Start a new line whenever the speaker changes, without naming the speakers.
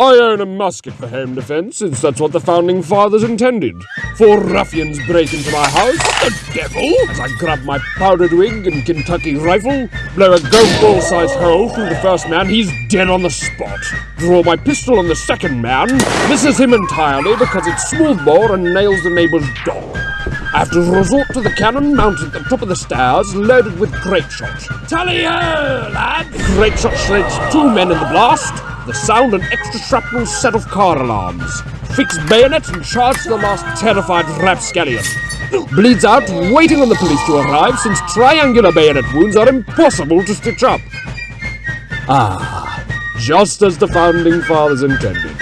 I own a musket for home defense, since that's what the founding fathers intended. Four ruffians break into my house, the devil! As I grab my powdered wig and Kentucky rifle, blow a golf ball sized hole through the first man, he's dead on the spot. Draw my pistol on the second man, misses him entirely because it's smoothbore and nails the neighbor's dog. I have to resort to the cannon mounted at the top of the stairs, loaded with grape shot. Tally ho, lad! Grape shot shreds two men in the blast. The sound and extra shrapnel set off car alarms. Fix bayonet and charge the last terrified rapscallion. Bleeds out, waiting on the police to arrive, since triangular bayonet wounds are impossible to stitch up. Ah, just as the founding fathers intended.